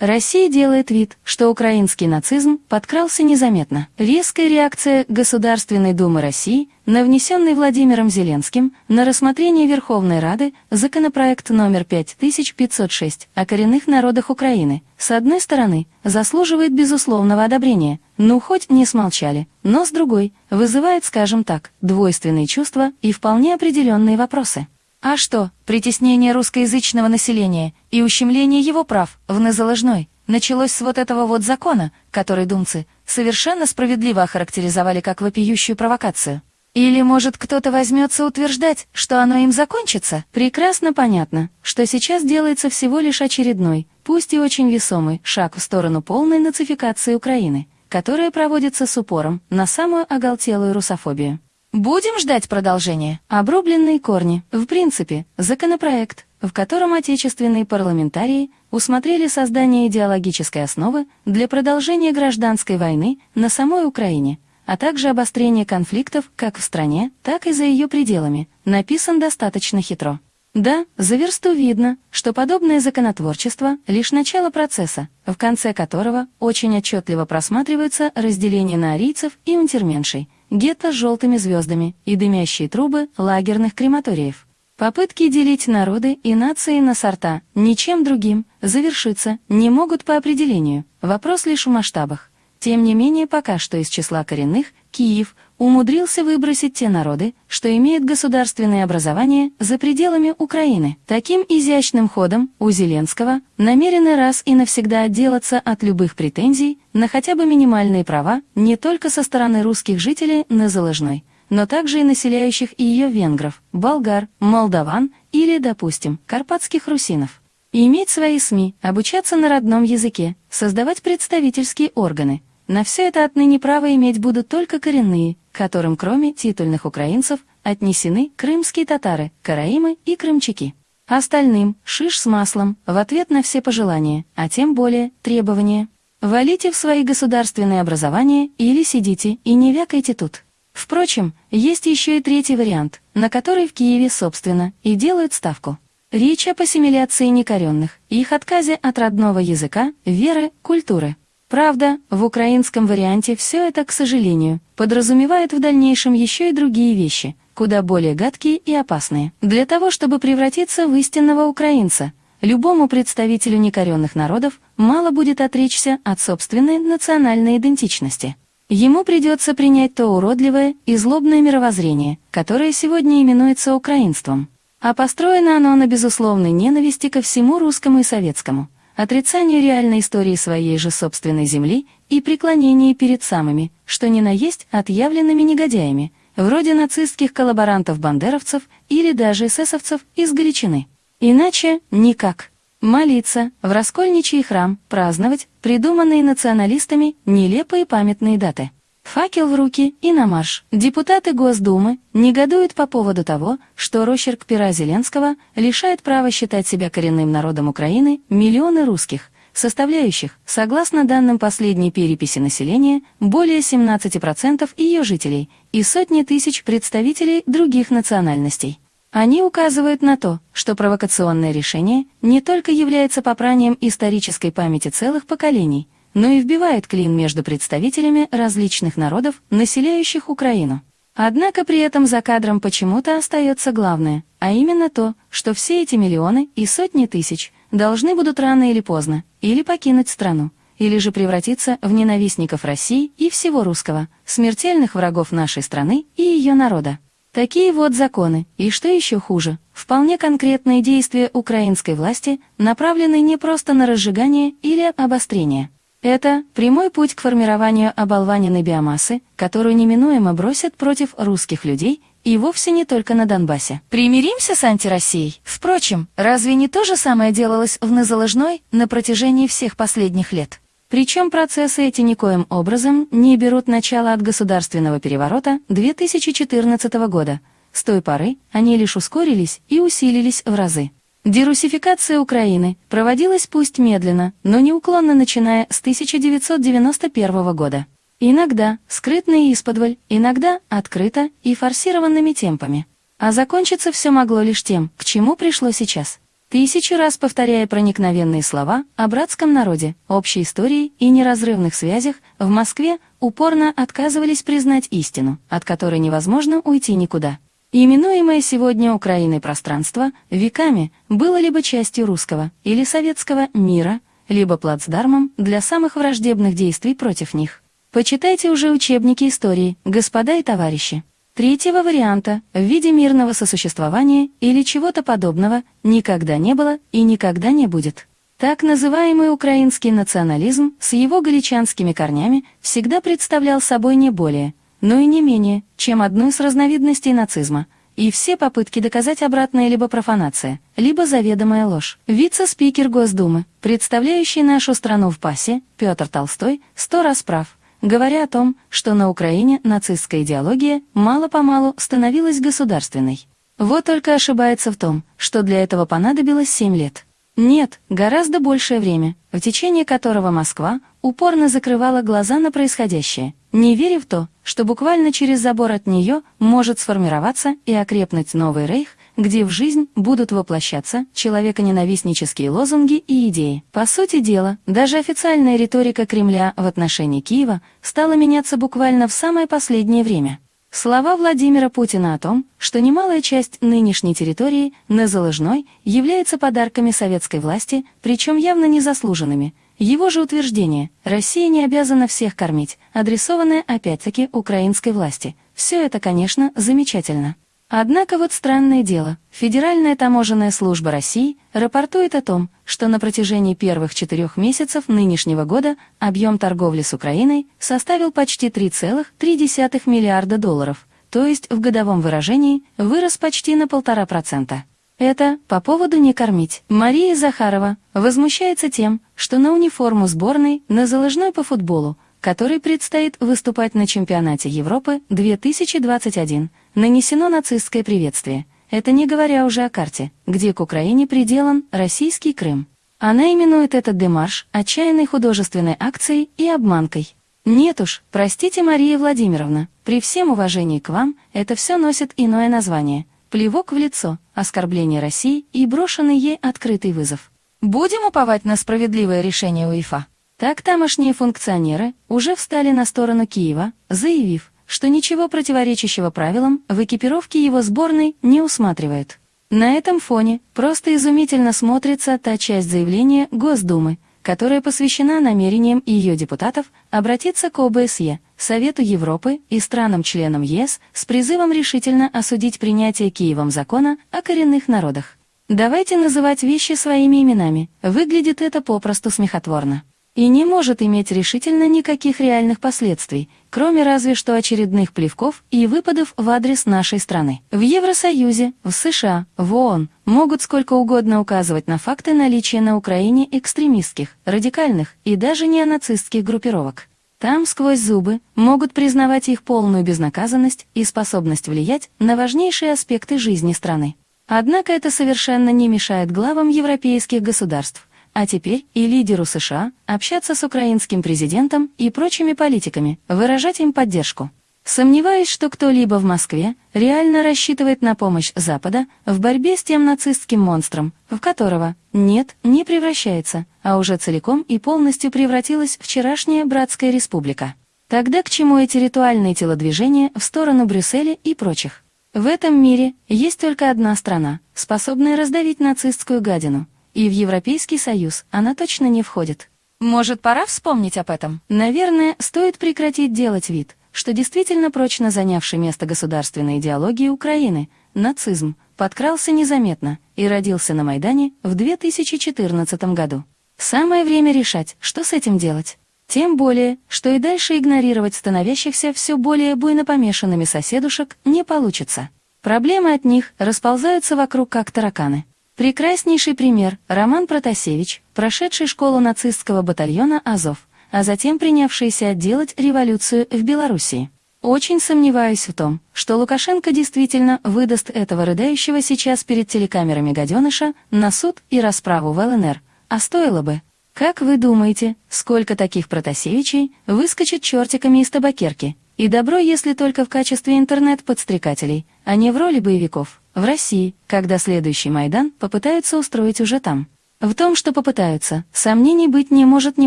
Россия делает вид, что украинский нацизм подкрался незаметно. Резкая реакция Государственной Думы России на внесенный Владимиром Зеленским на рассмотрение Верховной Рады законопроект номер 5506 о коренных народах Украины, с одной стороны, заслуживает безусловного одобрения, ну хоть не смолчали, но с другой, вызывает, скажем так, двойственные чувства и вполне определенные вопросы. А что, притеснение русскоязычного населения и ущемление его прав в незаложной началось с вот этого вот закона, который думцы совершенно справедливо охарактеризовали как вопиющую провокацию? Или, может, кто-то возьмется утверждать, что оно им закончится? Прекрасно понятно, что сейчас делается всего лишь очередной, пусть и очень весомый, шаг в сторону полной нацификации Украины, которая проводится с упором на самую оголтелую русофобию. Будем ждать продолжения. Обрубленные корни. В принципе, законопроект, в котором отечественные парламентарии усмотрели создание идеологической основы для продолжения гражданской войны на самой Украине, а также обострение конфликтов как в стране, так и за ее пределами, написан достаточно хитро. Да, за версту видно, что подобное законотворчество — лишь начало процесса, в конце которого очень отчетливо просматривается разделение на арийцев и унтерменшей — гетто с желтыми звездами и дымящие трубы лагерных крематориев. Попытки делить народы и нации на сорта ничем другим завершиться не могут по определению, вопрос лишь в масштабах. Тем не менее, пока что из числа коренных Киев умудрился выбросить те народы, что имеют государственное образование за пределами Украины. Таким изящным ходом у Зеленского намерены раз и навсегда отделаться от любых претензий на хотя бы минимальные права не только со стороны русских жителей на Заложной, но также и населяющих ее венгров, болгар, молдаван или, допустим, карпатских русинов. иметь свои СМИ, обучаться на родном языке, создавать представительские органы – на все это отныне право иметь будут только коренные, которым кроме титульных украинцев отнесены крымские татары, караимы и крымчаки. Остальным – шиш с маслом, в ответ на все пожелания, а тем более требования. Валите в свои государственные образования или сидите и не вякайте тут. Впрочем, есть еще и третий вариант, на который в Киеве, собственно, и делают ставку. Речь об ассимиляции некоренных, их отказе от родного языка, веры, культуры. Правда, в украинском варианте все это, к сожалению, подразумевает в дальнейшем еще и другие вещи, куда более гадкие и опасные. Для того, чтобы превратиться в истинного украинца, любому представителю некоренных народов мало будет отречься от собственной национальной идентичности. Ему придется принять то уродливое и злобное мировоззрение, которое сегодня именуется украинством. А построено оно на безусловной ненависти ко всему русскому и советскому – отрицанию реальной истории своей же собственной земли и преклонении перед самыми, что ни на есть, отъявленными негодяями, вроде нацистских коллаборантов-бандеровцев или даже эсэсовцев из Галичины. Иначе никак. Молиться, в раскольничий храм, праздновать придуманные националистами нелепые памятные даты. Факел в руки и на марш. Депутаты Госдумы негодуют по поводу того, что росчерк пера Зеленского лишает права считать себя коренным народом Украины миллионы русских, составляющих, согласно данным последней переписи населения, более 17% ее жителей и сотни тысяч представителей других национальностей. Они указывают на то, что провокационное решение не только является попранием исторической памяти целых поколений, но и вбивает клин между представителями различных народов, населяющих Украину. Однако при этом за кадром почему-то остается главное, а именно то, что все эти миллионы и сотни тысяч должны будут рано или поздно или покинуть страну, или же превратиться в ненавистников России и всего русского, смертельных врагов нашей страны и ее народа. Такие вот законы, и что еще хуже, вполне конкретные действия украинской власти направлены не просто на разжигание или обострение, это прямой путь к формированию оболваненной биомассы, которую неминуемо бросят против русских людей и вовсе не только на Донбассе. Примиримся с антироссией. Впрочем, разве не то же самое делалось в Незаложной на протяжении всех последних лет? Причем процессы эти никоим образом не берут начало от государственного переворота 2014 года. С той поры они лишь ускорились и усилились в разы. Дерусификация Украины проводилась пусть медленно, но неуклонно начиная с 1991 года. Иногда скрытно и исподволь, иногда открыто и форсированными темпами. А закончиться все могло лишь тем, к чему пришло сейчас. тысячу раз повторяя проникновенные слова о братском народе, общей истории и неразрывных связях, в Москве упорно отказывались признать истину, от которой невозможно уйти никуда. Именуемое сегодня Украиной пространство веками было либо частью русского или советского мира, либо плацдармом для самых враждебных действий против них. Почитайте уже учебники истории, господа и товарищи. Третьего варианта в виде мирного сосуществования или чего-то подобного никогда не было и никогда не будет. Так называемый украинский национализм с его галичанскими корнями всегда представлял собой не более, но и не менее, чем одну из разновидностей нацизма, и все попытки доказать обратное либо профанация, либо заведомая ложь. Вице-спикер Госдумы, представляющий нашу страну в ПАСе, Петр Толстой, сто раз прав, говоря о том, что на Украине нацистская идеология мало-помалу становилась государственной. Вот только ошибается в том, что для этого понадобилось семь лет. Нет, гораздо большее время, в течение которого Москва упорно закрывала глаза на происходящее, не веря в то, что буквально через забор от нее может сформироваться и окрепнуть новый рейх, где в жизнь будут воплощаться человеконенавистнические лозунги и идеи. По сути дела, даже официальная риторика Кремля в отношении Киева стала меняться буквально в самое последнее время. Слова Владимира Путина о том, что немалая часть нынешней территории на Залыжной является подарками советской власти, причем явно незаслуженными. Его же утверждение «Россия не обязана всех кормить», адресованное опять-таки украинской власти. Все это, конечно, замечательно. Однако вот странное дело, Федеральная таможенная служба России рапортует о том, что на протяжении первых четырех месяцев нынешнего года объем торговли с Украиной составил почти 3,3 миллиарда долларов, то есть в годовом выражении вырос почти на полтора процента. Это по поводу «не кормить». Мария Захарова возмущается тем, что на униформу сборной на заложной по футболу, который предстоит выступать на чемпионате Европы 2021, нанесено нацистское приветствие. Это не говоря уже о карте, где к Украине приделан российский Крым. Она именует этот демарш отчаянной художественной акцией и обманкой. Нет уж, простите, Мария Владимировна, при всем уважении к вам, это все носит иное название. Плевок в лицо, оскорбление России и брошенный ей открытый вызов. Будем уповать на справедливое решение УЕФА. Так тамошние функционеры уже встали на сторону Киева, заявив, что ничего противоречащего правилам в экипировке его сборной не усматривает. На этом фоне просто изумительно смотрится та часть заявления Госдумы, которая посвящена намерениям ее депутатов обратиться к ОБСЕ, Совету Европы и странам-членам ЕС с призывом решительно осудить принятие Киевом закона о коренных народах. Давайте называть вещи своими именами, выглядит это попросту смехотворно и не может иметь решительно никаких реальных последствий, кроме разве что очередных плевков и выпадов в адрес нашей страны. В Евросоюзе, в США, в ООН могут сколько угодно указывать на факты наличия на Украине экстремистских, радикальных и даже неонацистских группировок. Там сквозь зубы могут признавать их полную безнаказанность и способность влиять на важнейшие аспекты жизни страны. Однако это совершенно не мешает главам европейских государств а теперь и лидеру США общаться с украинским президентом и прочими политиками, выражать им поддержку. Сомневаюсь, что кто-либо в Москве реально рассчитывает на помощь Запада в борьбе с тем нацистским монстром, в которого, нет, не превращается, а уже целиком и полностью превратилась вчерашняя Братская Республика. Тогда к чему эти ритуальные телодвижения в сторону Брюсселя и прочих? В этом мире есть только одна страна, способная раздавить нацистскую гадину — и в Европейский Союз она точно не входит. Может, пора вспомнить об этом? Наверное, стоит прекратить делать вид, что действительно прочно занявший место государственной идеологии Украины, нацизм, подкрался незаметно и родился на Майдане в 2014 году. Самое время решать, что с этим делать. Тем более, что и дальше игнорировать становящихся все более буйно помешанными соседушек не получится. Проблемы от них расползаются вокруг как тараканы. Прекраснейший пример – Роман Протасевич, прошедший школу нацистского батальона «Азов», а затем принявшийся отделать революцию в Белоруссии. Очень сомневаюсь в том, что Лукашенко действительно выдаст этого рыдающего сейчас перед телекамерами гаденыша на суд и расправу в ЛНР, а стоило бы. Как вы думаете, сколько таких Протасевичей выскочит чертиками из табакерки, И добро, если только в качестве интернет-подстрекателей, а не в роли боевиков. В России, когда следующий Майдан попытаются устроить уже там. В том, что попытаются, сомнений быть не может ни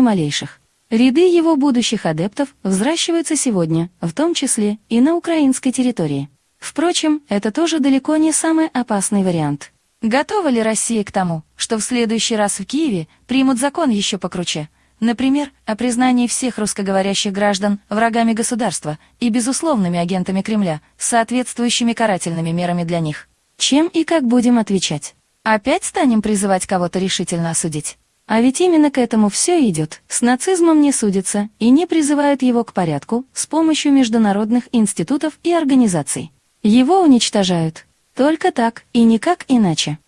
малейших. Ряды его будущих адептов взращиваются сегодня, в том числе и на украинской территории. Впрочем, это тоже далеко не самый опасный вариант. Готова ли Россия к тому, что в следующий раз в Киеве примут закон еще покруче? Например, о признании всех русскоговорящих граждан врагами государства и безусловными агентами Кремля с соответствующими карательными мерами для них. Чем и как будем отвечать? Опять станем призывать кого-то решительно осудить? А ведь именно к этому все идет. С нацизмом не судятся и не призывают его к порядку с помощью международных институтов и организаций. Его уничтожают. Только так и никак иначе.